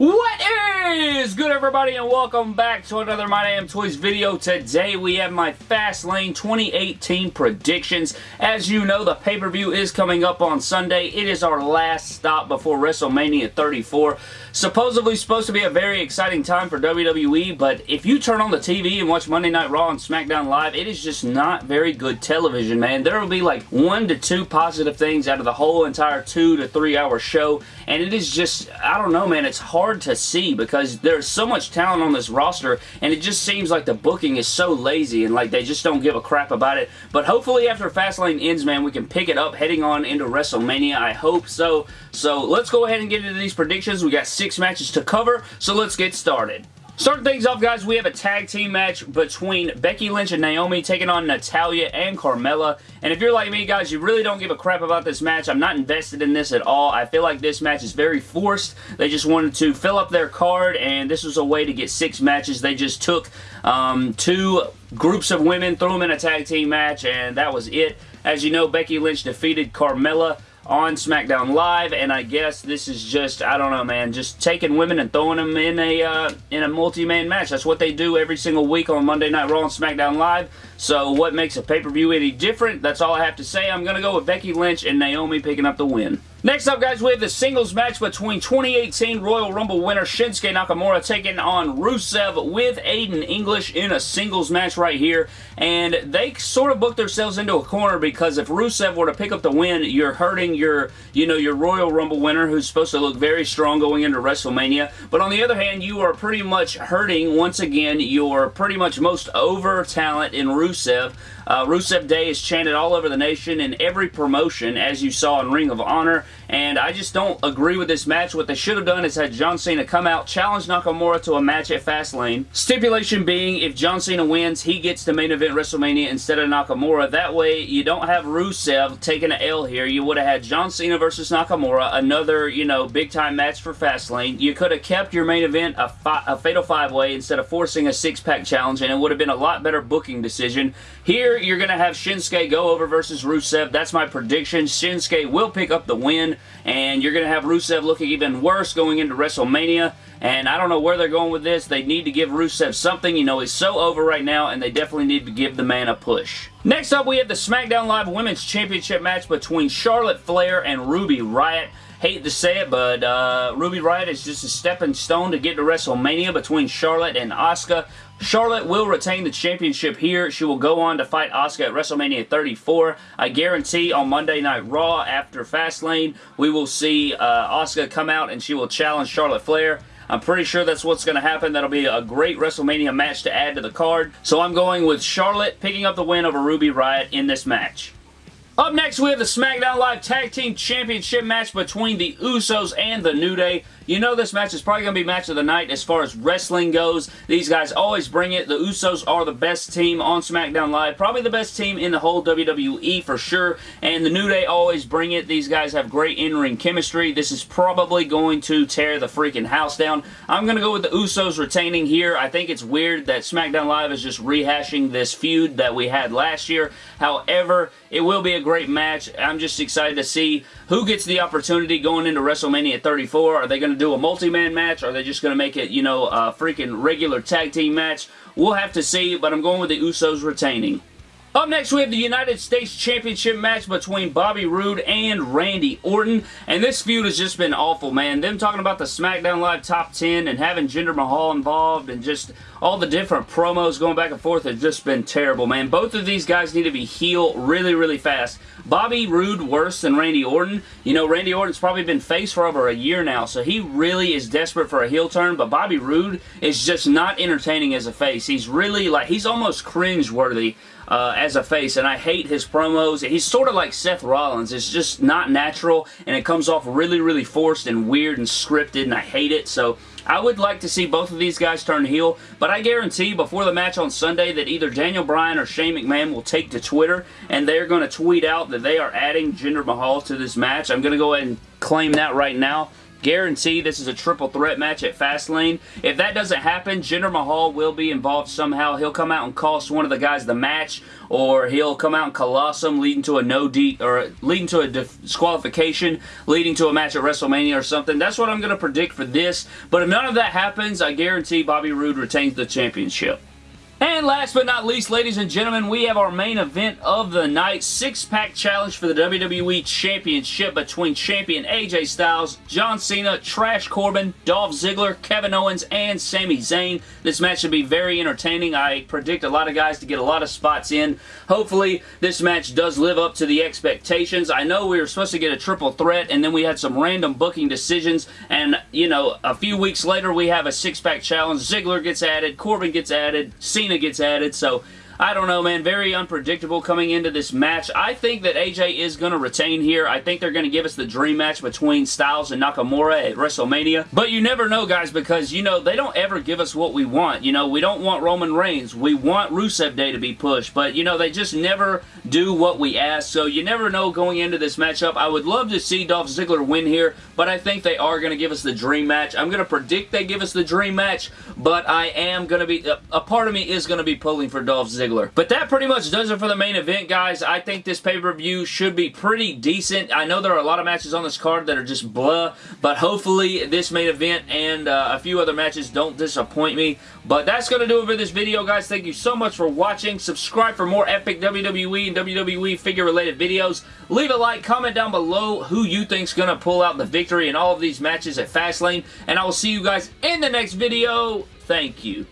What is good everybody and welcome back to another My Damn Toys video. Today we have my Fastlane 2018 predictions. As you know the pay-per-view is coming up on Sunday. It is our last stop before WrestleMania 34. Supposedly supposed to be a very exciting time for WWE but if you turn on the TV and watch Monday Night Raw and SmackDown Live it is just not very good television man. There will be like one to two positive things out of the whole entire two to three hour show and it is just I don't know man it's hard hard to see because there's so much talent on this roster and it just seems like the booking is so lazy and like they just don't give a crap about it. But hopefully after Fastlane ends, man, we can pick it up heading on into WrestleMania. I hope so. So let's go ahead and get into these predictions. We got six matches to cover, so let's get started. Starting things off, guys, we have a tag team match between Becky Lynch and Naomi taking on Natalya and Carmella. And if you're like me, guys, you really don't give a crap about this match. I'm not invested in this at all. I feel like this match is very forced. They just wanted to fill up their card, and this was a way to get six matches. They just took um, two groups of women, threw them in a tag team match, and that was it. As you know, Becky Lynch defeated Carmella on SmackDown Live, and I guess this is just, I don't know, man, just taking women and throwing them in a uh, in a multi-man match. That's what they do every single week on Monday Night Raw and SmackDown Live. So what makes a pay-per-view any different? That's all I have to say. I'm going to go with Becky Lynch and Naomi picking up the win. Next up, guys, we have the singles match between 2018 Royal Rumble winner Shinsuke Nakamura taking on Rusev with Aiden English in a singles match right here. And they sort of booked themselves into a corner because if Rusev were to pick up the win, you're hurting your, you know, your Royal Rumble winner who's supposed to look very strong going into WrestleMania. But on the other hand, you are pretty much hurting, once again, your pretty much most over talent in Rusev. Uh, Rusev Day is chanted all over the nation in every promotion, as you saw in Ring of Honor, and I just don't agree with this match. What they should have done is had John Cena come out, challenge Nakamura to a match at Fastlane. Stipulation being, if John Cena wins, he gets the main event WrestleMania instead of Nakamura. That way, you don't have Rusev taking an L here. You would have had John Cena versus Nakamura, another, you know, big-time match for Fastlane. You could have kept your main event a, a Fatal 5-Way instead of forcing a six-pack challenge, and it would have been a lot better booking decision. Here, you're going to have Shinsuke go over versus Rusev. That's my prediction. Shinsuke will pick up the win, and you're going to have Rusev looking even worse going into WrestleMania. And I don't know where they're going with this. They need to give Rusev something. You know, he's so over right now, and they definitely need to give the man a push. Next up, we have the SmackDown Live Women's Championship match between Charlotte Flair and Ruby Riott hate to say it, but uh, Ruby Riott is just a stepping stone to get to WrestleMania between Charlotte and Asuka. Charlotte will retain the championship here. She will go on to fight Asuka at WrestleMania 34. I guarantee on Monday Night Raw after Fastlane, we will see uh, Asuka come out and she will challenge Charlotte Flair. I'm pretty sure that's what's going to happen. That'll be a great WrestleMania match to add to the card. So I'm going with Charlotte picking up the win over Ruby Riott in this match. Up next, we have the SmackDown Live Tag Team Championship match between the Usos and the New Day. You know this match is probably going to be match of the night as far as wrestling goes. These guys always bring it. The Usos are the best team on SmackDown Live. Probably the best team in the whole WWE for sure. And the New Day always bring it. These guys have great in-ring chemistry. This is probably going to tear the freaking house down. I'm going to go with the Usos retaining here. I think it's weird that SmackDown Live is just rehashing this feud that we had last year. However, it will be a great match. I'm just excited to see who gets the opportunity going into WrestleMania 34. Are they going to do a multi-man match? Are they just going to make it, you know, a freaking regular tag team match? We'll have to see, but I'm going with the Usos retaining. Up next, we have the United States Championship match between Bobby Roode and Randy Orton. And this feud has just been awful, man. Them talking about the SmackDown Live Top 10 and having Jinder Mahal involved and just all the different promos going back and forth has just been terrible, man. Both of these guys need to be heel really, really fast. Bobby Roode worse than Randy Orton. You know, Randy Orton's probably been face for over a year now, so he really is desperate for a heel turn, but Bobby Roode is just not entertaining as a face. He's really, like, he's almost cringe-worthy uh, as a face, and I hate his promos. He's sort of like Seth Rollins. It's just not natural, and it comes off really, really forced and weird and scripted, and I hate it. So I would like to see both of these guys turn heel, but I guarantee before the match on Sunday that either Daniel Bryan or Shane McMahon will take to Twitter, and they're going to tweet out that they are adding Jinder Mahal to this match. I'm going to go ahead and claim that right now. Guarantee this is a triple threat match at Fastlane. If that doesn't happen, Jinder Mahal will be involved somehow. He'll come out and cost one of the guys the match, or he'll come out and Colossum, leading to a no D or leading to a disqualification, leading to a match at WrestleMania or something. That's what I'm going to predict for this. But if none of that happens, I guarantee Bobby Roode retains the championship. And last but not least, ladies and gentlemen, we have our main event of the night. Six-pack challenge for the WWE Championship between champion AJ Styles, John Cena, Trash Corbin, Dolph Ziggler, Kevin Owens, and Sami Zayn. This match should be very entertaining. I predict a lot of guys to get a lot of spots in. Hopefully, this match does live up to the expectations. I know we were supposed to get a triple threat, and then we had some random booking decisions, and, you know, a few weeks later, we have a six-pack challenge. Ziggler gets added, Corbin gets added, Cena Cena gets added, so I don't know, man. Very unpredictable coming into this match. I think that AJ is going to retain here. I think they're going to give us the dream match between Styles and Nakamura at WrestleMania. But you never know, guys, because, you know, they don't ever give us what we want. You know, we don't want Roman Reigns. We want Rusev Day to be pushed. But, you know, they just never do what we ask. So you never know going into this matchup. I would love to see Dolph Ziggler win here, but I think they are going to give us the dream match. I'm going to predict they give us the dream match, but I am going to be, a, a part of me is going to be pulling for Dolph Ziggler Ziggler. But that pretty much does it for the main event, guys. I think this pay-per-view should be pretty decent. I know there are a lot of matches on this card that are just blah, but hopefully this main event and uh, a few other matches don't disappoint me. But that's going to do it for this video, guys. Thank you so much for watching. Subscribe for more epic WWE and WWE figure-related videos. Leave a like, comment down below who you think's going to pull out the victory in all of these matches at Fastlane. And I will see you guys in the next video. Thank you.